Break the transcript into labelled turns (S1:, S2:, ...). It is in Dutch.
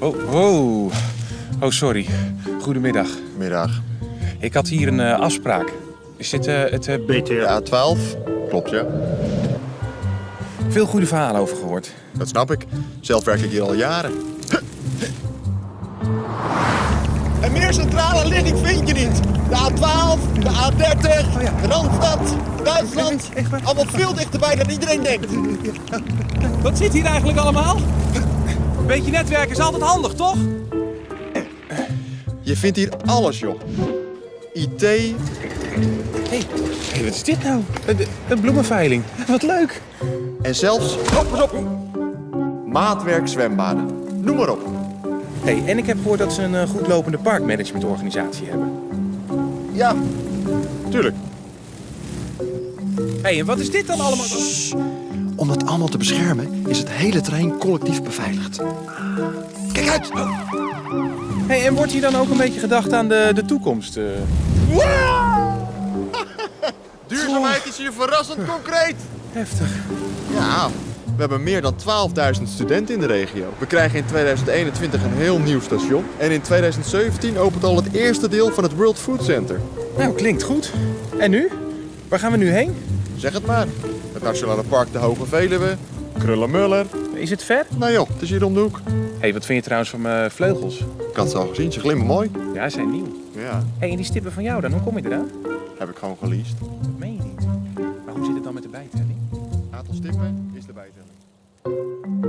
S1: Oh, oh. Oh, sorry. Goedemiddag.
S2: Middag.
S1: Ik had hier een eh, afspraak. Is dit eh, het... eh,
S3: BTR.
S2: Ja, 12. Klopt, ja.
S1: veel goede verhalen over gehoord.
S2: Dat snap ik. Zelf werk ik hier al jaren. En meer centrale ligging vind je niet. De A12, de A30, Randstad, Duitsland. Allemaal veel dichterbij dan iedereen denkt.
S4: Wat zit hier eigenlijk allemaal? Beetje netwerken is altijd handig, toch?
S2: Je vindt hier alles, joh. IT,
S1: Hé, hey, wat is dit nou? Een, een bloemenveiling. Wat leuk.
S2: en zelfs... Oh, pas op! Maatwerk zwembaden. Noem maar op.
S1: Hey, en ik heb gehoord dat ze een eh, goed lopende parkmanagementorganisatie hebben.
S2: Ja, tuurlijk.
S1: Hé, en wat is dit dan allemaal?
S5: Om dat allemaal te beschermen is het hele terrein collectief beveiligd. Kijk uit!
S1: Hey, en wordt hier dan ook een beetje gedacht aan de, de toekomst? eh?
S2: Duurzaamheid is hier verrassend concreet.
S1: Heftig.
S2: Ja, we hebben meer dan 12.000 studenten in de regio. We krijgen in 2021 een heel nieuw station. En in 2017 opent al het eerste deel van het World Food Center.
S1: Nou, klinkt goed. En nu? Waar gaan we nu heen?
S2: Zeg het maar. Het Nationale Park de Hoge Veluwe, Krullenmuller.
S1: Is het ver?
S2: Nou joh, het is hier om de hoek.
S1: hey, wat vind je trouwens van mijn vleugels?
S2: Ik had ze al gezien, ze glimmen mooi.
S1: Ja, ze zijn nieuw.
S2: Ja,
S1: hey, en die stippen van jou dan? Hoe kom je eraan?
S2: heb ik gewoon geleased.
S1: Dat meen je niet. Maar hoe zit het dan met de bijtelling?
S2: Aantal stippen is de bijtelling.